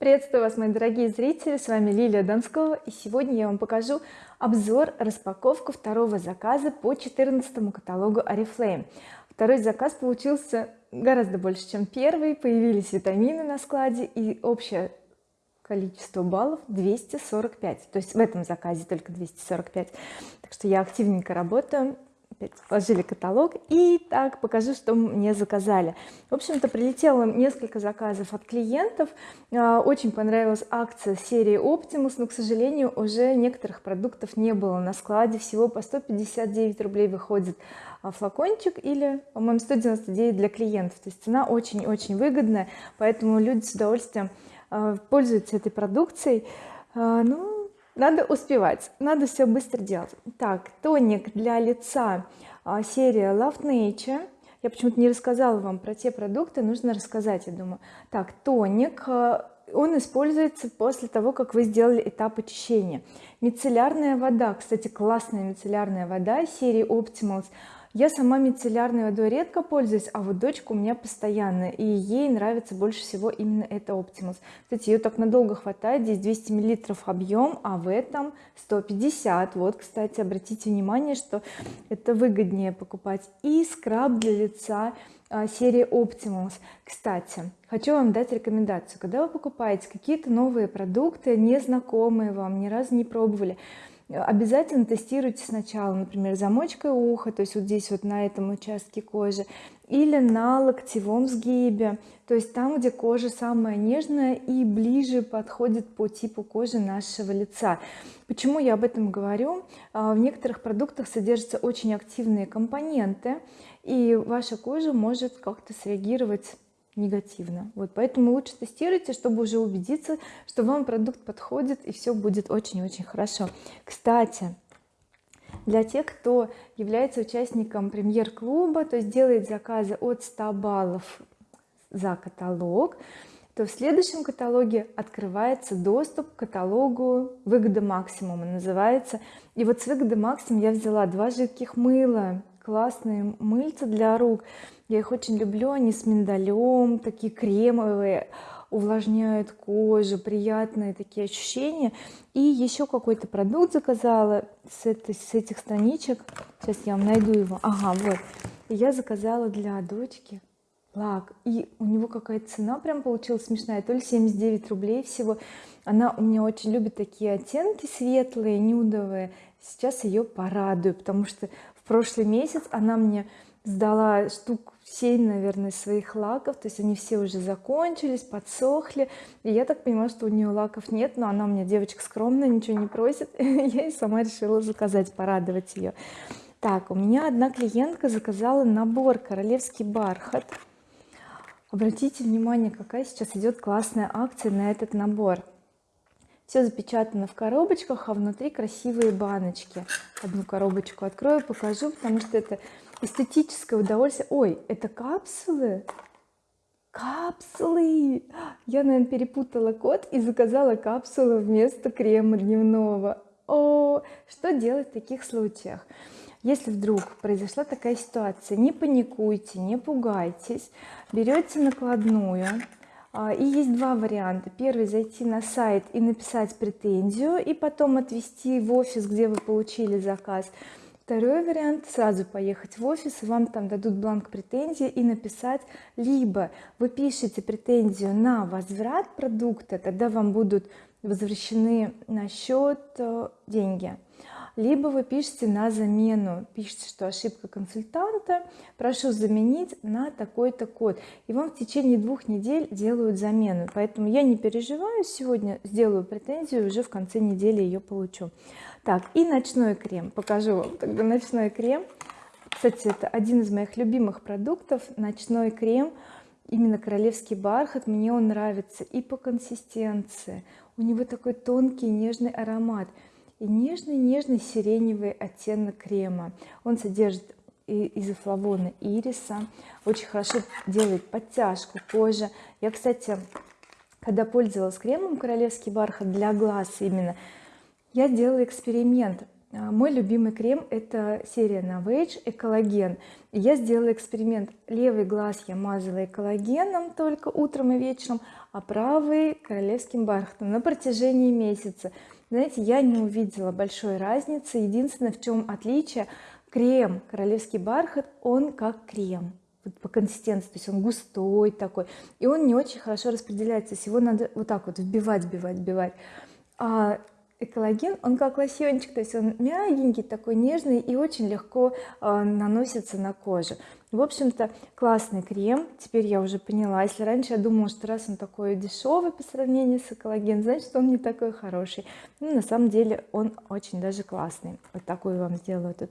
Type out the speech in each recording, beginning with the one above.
приветствую вас мои дорогие зрители с вами Лилия Донского и сегодня я вам покажу обзор распаковку второго заказа по 14 каталогу oriflame второй заказ получился гораздо больше чем первый появились витамины на складе и общее количество баллов 245 то есть в этом заказе только 245 так что я активненько работаю опять сложили каталог и так покажу что мне заказали. В общем-то прилетело несколько заказов от клиентов. А, очень понравилась акция серии Optimus но к сожалению уже некоторых продуктов не было на складе. Всего по 159 рублей выходит а, флакончик или по-моему 199 для клиентов. То есть цена очень-очень выгодная поэтому люди с удовольствием а, пользуются этой продукцией. Ну надо успевать надо все быстро делать. Так тоник для лица а, серия Love Nature. Я почему-то не рассказала вам про те продукты нужно рассказать я думаю. Так тоник а, он используется после того как вы сделали этап очищения. Мицеллярная вода кстати классная мицеллярная вода серии Optimals я сама мицеллярной водой редко пользуюсь а вот дочка у меня постоянно и ей нравится больше всего именно это Optimus кстати ее так надолго хватает здесь 200 миллилитров объем а в этом 150 вот кстати обратите внимание что это выгоднее покупать и скраб для лица а, серии Optimus кстати хочу вам дать рекомендацию. Когда вы покупаете какие-то новые продукты незнакомые вам ни разу не пробовали обязательно тестируйте сначала например замочкой уха то есть вот здесь вот на этом участке кожи или на локтевом сгибе то есть там где кожа самая нежная и ближе подходит по типу кожи нашего лица. Почему я об этом говорю? А, в некоторых продуктах содержатся очень активные компоненты и ваша кожа может как-то среагировать негативно. Вот поэтому лучше тестируйте чтобы уже убедиться что вам продукт подходит и все будет очень-очень хорошо. Кстати для тех кто является участником премьер-клуба то есть делает заказы от 100 баллов за каталог то в следующем каталоге открывается доступ к каталогу выгода максимума называется. И вот с выгоды максимум я взяла два жидких мыла классные мыльца для рук. Я их очень люблю они с миндалем такие кремовые увлажняют кожу приятные такие ощущения. И еще какой-то продукт заказала с, этой, с этих страничек. Сейчас я вам найду его. Ага вот. Я заказала для дочки лак. И у него какая-то цена прям получилась смешная. То ли 79 рублей всего. Она у меня очень любит такие оттенки светлые нюдовые. Сейчас ее порадую потому что прошлый месяц она мне сдала штук 7 наверное своих лаков. То есть они все уже закончились подсохли. И я так понимаю что у нее лаков нет но она у меня девочка скромная ничего не просит. Я и сама решила заказать порадовать ее так у меня одна клиентка заказала набор королевский бархат обратите внимание какая сейчас идет классная акция на этот набор все запечатано в коробочках а внутри красивые баночки. Одну коробочку открою покажу потому что это эстетическое удовольствие. Ой это капсулы? Капсулы! Я наверное перепутала код и заказала капсулу вместо крема дневного. О что делать в таких случаях? Если вдруг произошла такая ситуация не паникуйте не пугайтесь. Берете накладную и есть два варианта. Первый зайти на сайт и написать претензию и потом отвести в офис где вы получили заказ. Второй вариант сразу поехать в офис и вам там дадут бланк претензии и написать. Либо вы пишете претензию на возврат продукта тогда вам будут возвращены на счет э, деньги либо вы пишете на замену пишите что ошибка консультанта прошу заменить на такой-то код. И вам в течение двух недель делают замену. Поэтому я не переживаю сегодня сделаю претензию уже в конце недели ее получу. Так и ночной крем. Покажу вам тогда ночной крем. Кстати это один из моих любимых продуктов ночной крем именно королевский бархат. Мне он нравится и по консистенции. У него такой тонкий нежный аромат и нежный-нежный сиреневый оттенок крема. Он содержит изофлавоны ириса очень хорошо делает подтяжку кожи. Я кстати когда пользовалась кремом королевский бархат для глаз именно я делала эксперимент. А, мой любимый крем это серия Novage экологен я сделала эксперимент. Левый глаз я мазала экологеном только утром и вечером а правый королевским бархатом на протяжении месяца знаете я не увидела большой разницы. Единственное в чем отличие крем королевский бархат он как крем вот по консистенции то есть он густой такой и он не очень хорошо распределяется. Его надо вот так вот вбивать вбивать вбивать. А экологен он как лосьончик то есть он мягенький такой нежный и очень легко э, наносится на кожу в общем-то классный крем теперь я уже поняла. Если раньше я думала что раз он такой дешевый по сравнению с экологен значит он не такой хороший. Ну, на самом деле он очень даже классный. Вот такую вам сделаю тут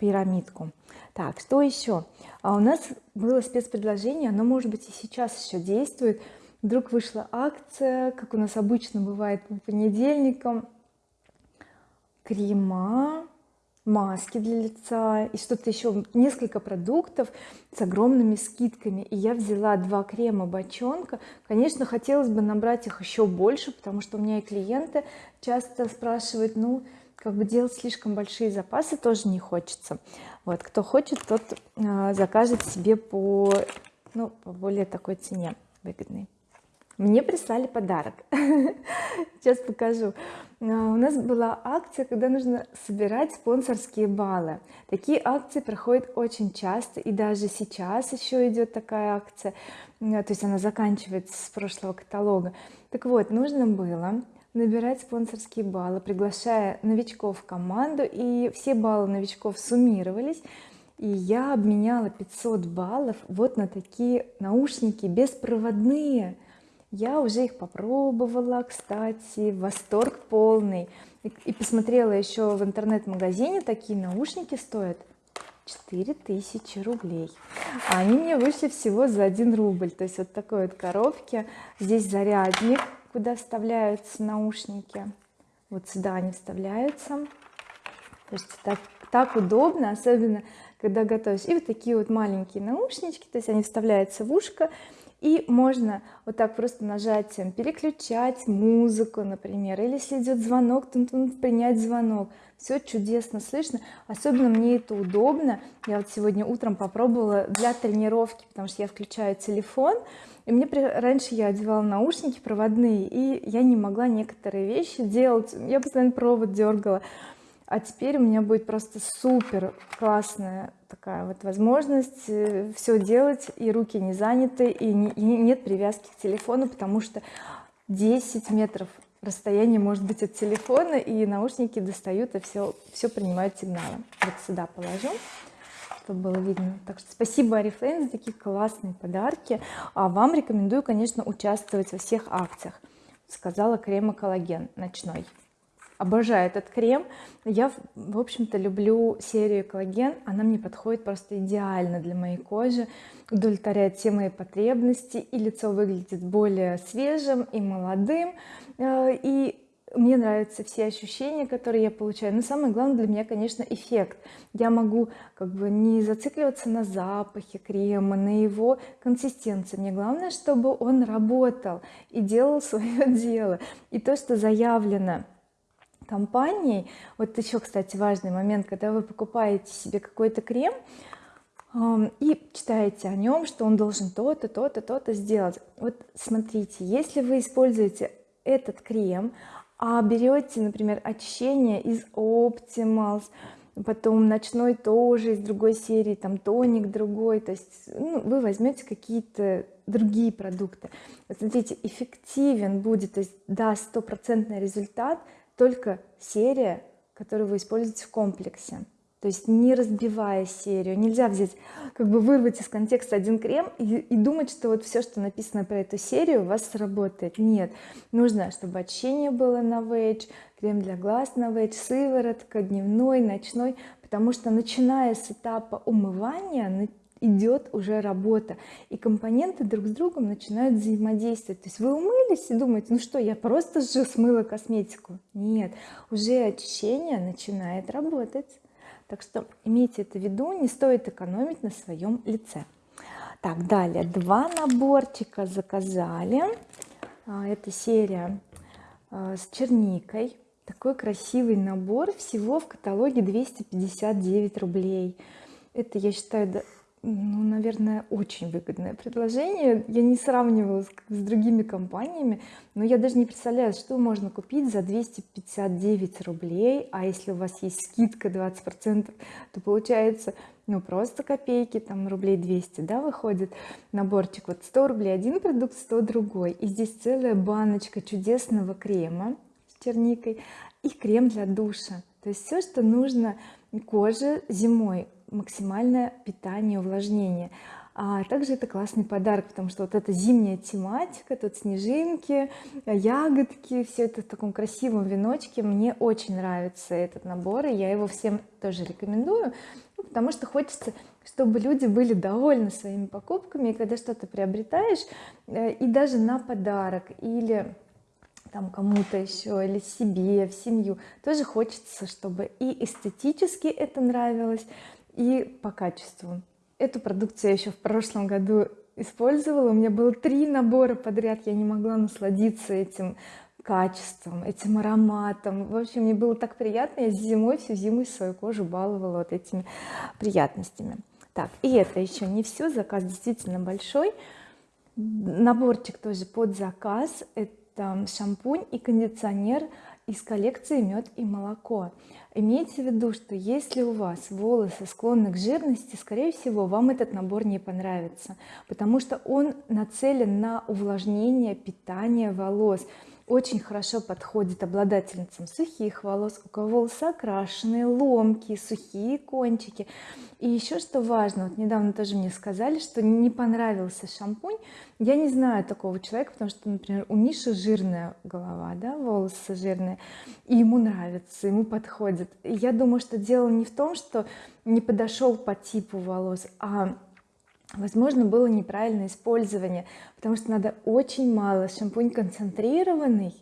пирамидку. Так что еще? А у нас было спецпредложение оно может быть и сейчас еще действует вдруг вышла акция как у нас обычно бывает по понедельникам. Крема маски для лица и что-то еще несколько продуктов с огромными скидками. И я взяла два крема бочонка. Конечно хотелось бы набрать их еще больше потому что у меня и клиенты часто спрашивают ну как бы делать слишком большие запасы тоже не хочется вот кто хочет тот э, закажет себе по ну по более такой цене выгодной мне прислали подарок. Сейчас покажу. А, у нас была акция когда нужно собирать спонсорские баллы. Такие акции проходят очень часто и даже сейчас еще идет такая акция. То есть она заканчивается с прошлого каталога. Так вот нужно было набирать спонсорские баллы приглашая новичков в команду и все баллы новичков суммировались. И я обменяла 500 баллов вот на такие наушники беспроводные я уже их попробовала кстати восторг полный. И, посмотрела еще в интернет-магазине такие наушники стоят 4000 рублей. А они мне вышли всего за 1 рубль. То есть вот такой вот коробке здесь зарядник куда вставляются наушники. Вот сюда они вставляются. То есть так, так удобно особенно когда готовишь. И вот такие вот маленькие наушнички. То есть они вставляются в ушко и можно вот так просто нажатием переключать музыку например или если идет звонок то принять звонок. Все чудесно слышно. Особенно мне это удобно. Я вот сегодня утром попробовала для тренировки потому что я включаю телефон и мне раньше я одевала наушники проводные и я не могла некоторые вещи делать. Я постоянно провод дергала а теперь у меня будет просто супер классная такая вот возможность э, все делать и руки не заняты и, не, и нет привязки к телефону потому что 10 метров расстояние может быть от телефона и наушники достают и все все принимают сигналы. Вот сюда положу чтобы было видно. Так что спасибо Oriflame за такие классные подарки. А вам рекомендую конечно участвовать во всех акциях. Сказала крем коллаген ночной обожаю этот крем. Я в общем-то люблю серию коллаген она мне подходит просто идеально для моей кожи удовлетворяет все мои потребности и лицо выглядит более свежим и молодым. Э, и мне нравятся все ощущения которые я получаю. Но самое главное для меня конечно эффект. Я могу как бы не зацикливаться на запахе крема на его консистенции. Мне главное чтобы он работал и делал свое дело. И то что заявлено компанией. Вот еще кстати важный момент когда вы покупаете себе какой-то крем и читаете о нем что он должен то-то то-то то-то сделать. Вот смотрите если вы используете этот крем а берете например очищение из Optimals потом ночной тоже из другой серии там тоник другой то есть ну, вы возьмете какие-то другие продукты. Смотрите эффективен будет то есть даст стопроцентный результат только серия которую вы используете в комплексе. То есть не разбивая серию. Нельзя взять как бы вырвать из контекста один крем и, и думать что вот все что написано про эту серию у вас сработает. Нет. Нужно чтобы очищение было на вейдж крем для глаз на вейдж сыворотка дневной ночной. Потому что начиная с этапа умывания идет уже работа. И компоненты друг с другом начинают взаимодействовать. То есть вы умылись и думаете ну что я просто же смыла косметику? Нет уже очищение начинает работать. Так что имейте это в виду не стоит экономить на своем лице. Так далее. Два наборчика заказали. А, это серия а, с черникой. Такой красивый набор всего в каталоге 259 рублей. Это я считаю ну наверное очень выгодное предложение. Я не сравнивала с, с другими компаниями но я даже не представляю что можно купить за 259 рублей а если у вас есть скидка 20 процентов то получается ну просто копейки там рублей 200 да выходит. Наборчик вот 100 рублей один продукт 100 другой. И здесь целая баночка чудесного крема с черникой и крем для душа. То есть все что нужно коже зимой максимальное питание увлажнение. А также это классный подарок потому что вот эта зимняя тематика тут снежинки ягодки все это в таком красивом веночке. Мне очень нравится этот набор и я его всем тоже рекомендую ну, потому что хочется чтобы люди были довольны своими покупками. И когда что-то приобретаешь э, и даже на подарок или там кому-то еще или себе в семью тоже хочется чтобы и эстетически это нравилось и по качеству. Эту продукцию я еще в прошлом году использовала. У меня было три набора подряд. Я не могла насладиться этим качеством этим ароматом. В общем мне было так приятно. Я зимой всю зиму свою кожу баловала вот этими приятностями. Так и это еще не все заказ действительно большой. Наборчик тоже под заказ. Это шампунь и кондиционер из коллекции мед и молоко. Имейте в виду что если у вас волосы склонны к жирности скорее всего вам этот набор не понравится потому что он нацелен на увлажнение питание волос очень хорошо подходит обладательницам сухих волос у кого волосы окрашенные ломкие сухие кончики. И еще что важно вот недавно тоже мне сказали что не понравился шампунь. Я не знаю такого человека потому что например у Миши жирная голова да волосы жирные и ему нравится ему подходит. И я думаю что дело не в том что не подошел по типу волос а возможно было неправильное использование потому что надо очень мало шампунь концентрированный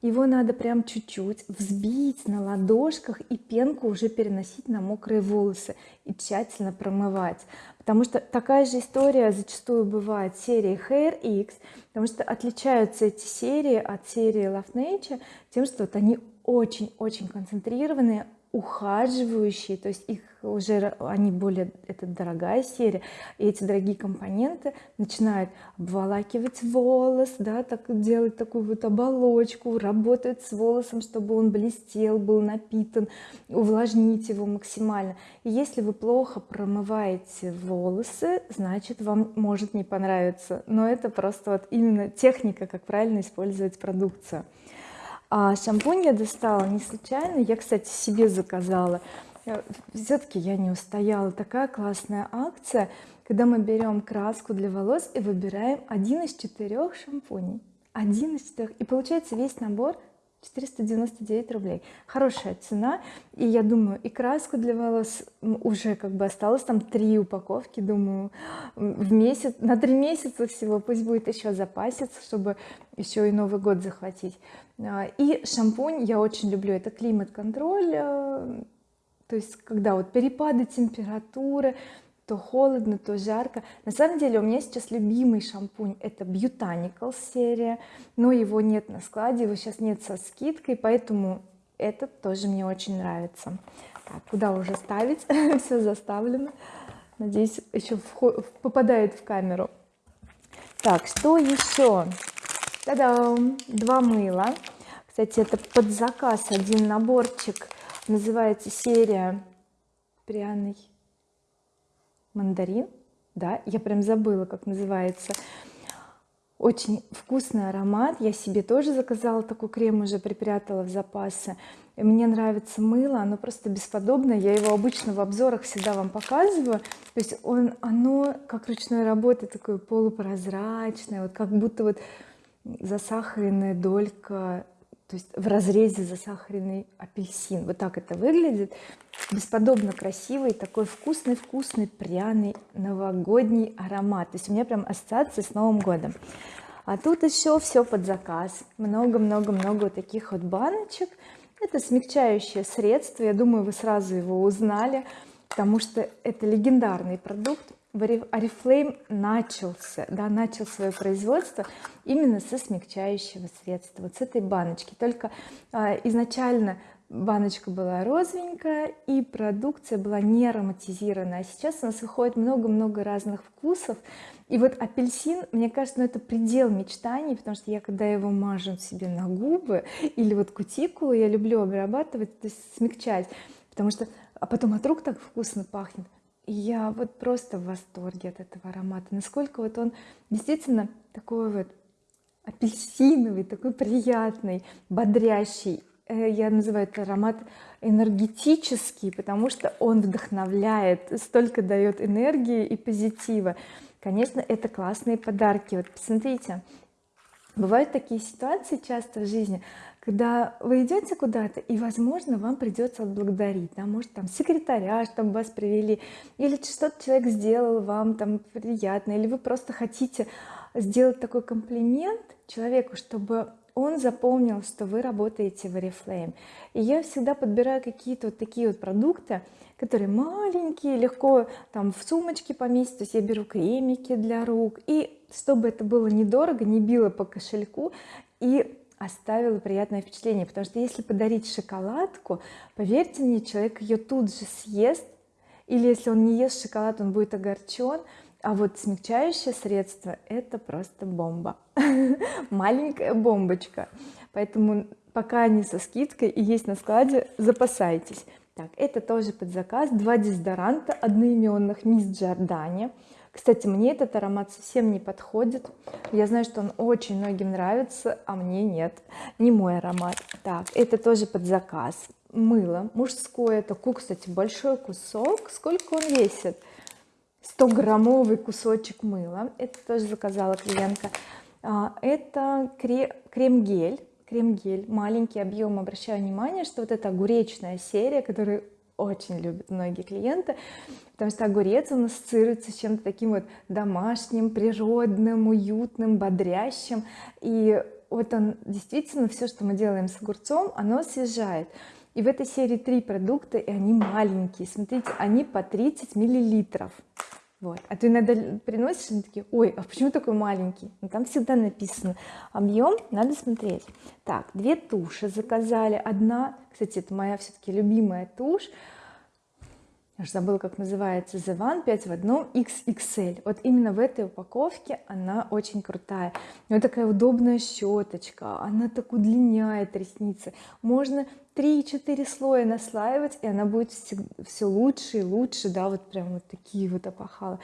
его надо прям чуть-чуть взбить на ладошках и пенку уже переносить на мокрые волосы и тщательно промывать. Потому что такая же история зачастую бывает в серии Hair X потому что отличаются эти серии от серии Love Nature тем что вот они очень-очень концентрированные ухаживающие то есть их уже они более это дорогая серия и эти дорогие компоненты начинают обволакивать волос да так делать такую вот оболочку работают с волосом чтобы он блестел был напитан увлажнить его максимально. И если вы плохо промываете волосы значит вам может не понравиться. Но это просто вот именно техника как правильно использовать продукцию а шампунь я достала не случайно. Я кстати себе заказала. Все-таки я не устояла. Такая классная акция. Когда мы берем краску для волос и выбираем один из четырех шампуней. Один из четырех и получается весь набор 499 рублей. Хорошая цена. И я думаю и краску для волос. Уже как бы осталось там три упаковки. Думаю в месяц на три месяца всего пусть будет еще запаситься чтобы еще и Новый год захватить. А, и шампунь. Я очень люблю. Это климат-контроль э, то есть когда вот перепады температуры то холодно то жарко. На самом деле у меня сейчас любимый шампунь это Botanical серия но его нет на складе его сейчас нет со скидкой поэтому этот тоже мне очень нравится. Так, куда уже ставить? Все заставлено. Надеюсь еще попадает в камеру. Так что еще два мыла. Кстати это под заказ один наборчик. Называется серия пряный мандарин да я прям забыла как называется. Очень вкусный аромат. Я себе тоже заказала такой крем уже припрятала в запасы. Мне нравится мыло оно просто бесподобное я его обычно в обзорах всегда вам показываю. То есть он оно как ручной работы такое полупрозрачное вот как будто вот засахаренная долька то есть в разрезе засахаренный апельсин. Вот так это выглядит. Бесподобно красивый такой вкусный вкусный пряный новогодний аромат. То есть у меня прям ассоциация с Новым годом. А тут еще все под заказ. Много-много-много таких вот баночек. Это смягчающее средство. Я думаю вы сразу его узнали потому что это легендарный продукт Oriflame начался да, начал свое производство именно со смягчающего средства вот с этой баночки. Только а, изначально баночка была розовенькая и продукция была не ароматизированная а сейчас у нас выходит много-много разных вкусов. И вот апельсин мне кажется ну, это предел мечтаний потому что я когда его мажу себе на губы или вот кутикулу я люблю обрабатывать то есть смягчать потому что а потом от рук так вкусно пахнет я вот просто в восторге от этого аромата. Насколько вот он действительно такой вот апельсиновый такой приятный бодрящий. Э, я называю этот аромат энергетический потому что он вдохновляет столько дает энергии и позитива. Конечно это классные подарки. Вот посмотрите бывают такие ситуации часто в жизни когда вы идете куда-то и возможно вам придется отблагодарить да, может там секретаря чтобы вас привели или что-то человек сделал вам там приятно или вы просто хотите сделать такой комплимент человеку чтобы он запомнил что вы работаете в oriflame. И я всегда подбираю какие-то вот такие вот продукты которые маленькие легко там в сумочке поместить. То есть я беру кремики для рук. И чтобы это было недорого не било по кошельку и оставила приятное впечатление. Потому что если подарить шоколадку поверьте мне человек ее тут же съест. Или если он не ест шоколад он будет огорчен а вот смягчающее средство это просто бомба. Маленькая бомбочка. Поэтому пока они со скидкой и есть на складе запасайтесь так это тоже под заказ два дезодоранта одноименных мисс Джордани кстати мне этот аромат совсем не подходит. Я знаю что он очень многим нравится а мне нет. Не мой аромат. Так это тоже под заказ мыло мужское. Такой кстати большой кусок. Сколько он весит? 100 граммовый кусочек мыла. Это тоже заказала клиентка. А, это крем-гель крем-гель маленький объем обращаю внимание что вот эта огуречная серия которую очень любят многие клиенты потому что огурец он ассоциируется с чем-то таким вот домашним природным уютным бодрящим. И вот он действительно все что мы делаем с огурцом оно освежает. И в этой серии три продукта и они маленькие. Смотрите они по 30 миллилитров вот. А ты иногда приносишь они такие ой а почему такой маленький? Ну, там всегда написано. Объем надо смотреть. Так две туши заказали. Одна кстати это моя все-таки любимая тушь я же забыла как называется The One 5 в одном XXL вот именно в этой упаковке она очень крутая. У нее такая удобная щеточка она так удлиняет ресницы. Можно 3-4 слоя наслаивать и она будет все лучше и лучше да вот прям вот такие вот опахала.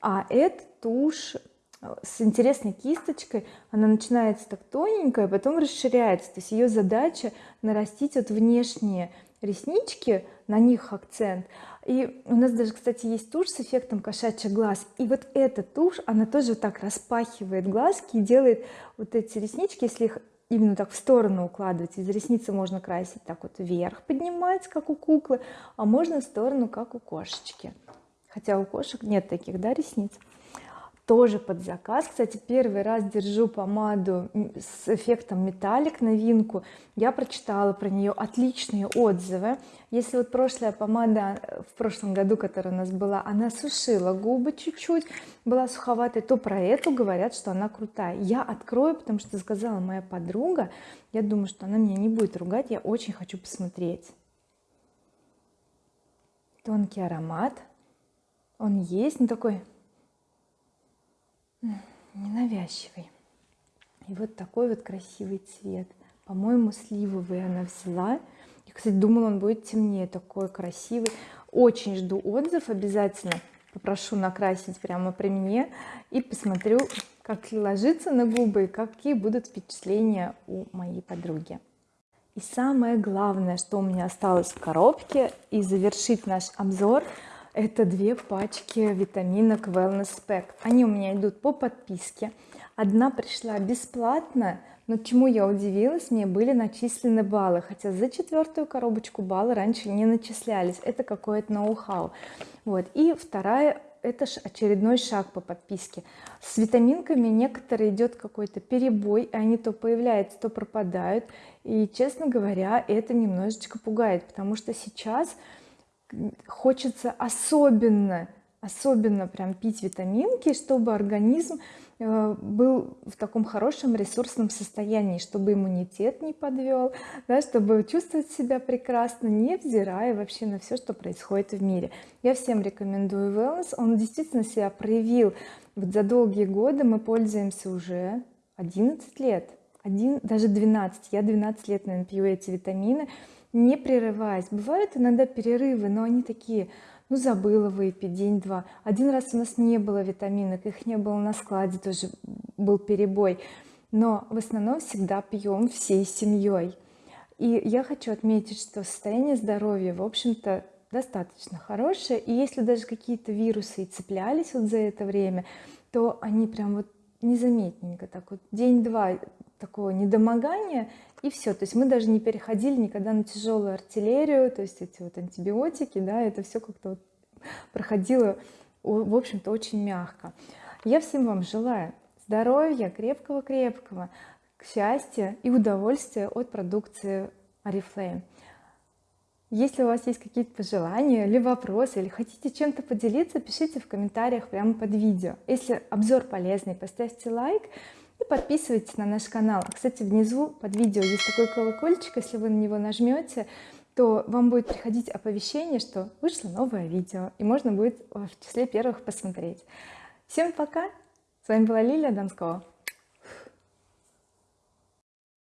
А эта тушь э, с интересной кисточкой она начинается так тоненькая потом расширяется. То есть ее задача нарастить вот внешние реснички на них акцент. И у нас даже кстати есть тушь с эффектом кошачий глаз. И вот эта тушь она тоже так распахивает глазки и делает вот эти реснички если их именно так в сторону укладывать из ресницы можно красить так вот вверх поднимать как у куклы а можно в сторону как у кошечки. Хотя у кошек нет таких да ресниц тоже под заказ. Кстати первый раз держу помаду с эффектом металлик новинку. Я прочитала про нее отличные отзывы. Если вот прошлая помада в прошлом году которая у нас была она сушила губы чуть-чуть была суховатой то про эту говорят что она крутая. Я открою потому что сказала моя подруга я думаю что она меня не будет ругать я очень хочу посмотреть. Тонкий аромат. Он есть но такой ненавязчивый. И вот такой вот красивый цвет. По-моему сливовый она взяла. Я кстати думала он будет темнее. Такой красивый. Очень жду отзыв. Обязательно попрошу накрасить прямо при мне. И посмотрю как ложится на губы и какие будут впечатления у моей подруги. И самое главное что у меня осталось в коробке и завершить наш обзор это две пачки витаминок wellness pack. Они у меня идут по подписке. Одна пришла бесплатно но чему я удивилась мне были начислены баллы хотя за четвертую коробочку баллы раньше не начислялись. Это какое-то ноу-хау. Вот. И вторая это очередной шаг по подписке. С витаминками некоторые идет какой-то перебой они то появляются то пропадают. И честно говоря это немножечко пугает потому что сейчас хочется особенно особенно прям пить витаминки чтобы организм э, был в таком хорошем ресурсном состоянии чтобы иммунитет не подвел да, чтобы чувствовать себя прекрасно невзирая вообще на все что происходит в мире. Я всем рекомендую wellness. Он действительно себя проявил. Вот за долгие годы мы пользуемся уже 11 лет. Один даже 12 я 12 лет наверное пью эти витамины не прерываясь. Бывают иногда перерывы но они такие ну забыла выпить день-два. Один раз у нас не было витаминок их не было на складе тоже был перебой. Но в основном всегда пьем всей семьей. И я хочу отметить что состояние здоровья в общем-то достаточно хорошее. И если даже какие-то вирусы и цеплялись вот за это время то они прям вот незаметненько так вот. День-два такого недомогания и все то есть мы даже не переходили никогда на тяжелую артиллерию то есть эти вот антибиотики да это все как-то вот проходило в общем-то очень мягко. Я всем вам желаю здоровья крепкого-крепкого счастья и удовольствия от продукции oriflame если у вас есть какие-то пожелания или вопросы или хотите чем-то поделиться пишите в комментариях прямо под видео. Если обзор полезный поставьте лайк и подписывайтесь на наш канал. Кстати внизу под видео есть такой колокольчик если вы на него нажмете то вам будет приходить оповещение что вышло новое видео и можно будет в числе первых посмотреть. Всем пока! С вами была Лилия Донскова